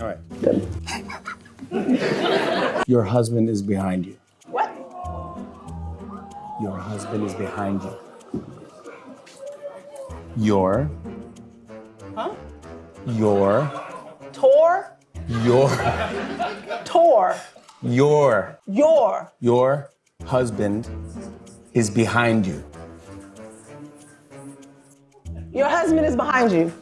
All right. Good. Your husband is behind you. What? Your husband is behind you. Your, Huh? your, Tor? your, Tor. your, Your. your husband is behind you. Your husband is behind you.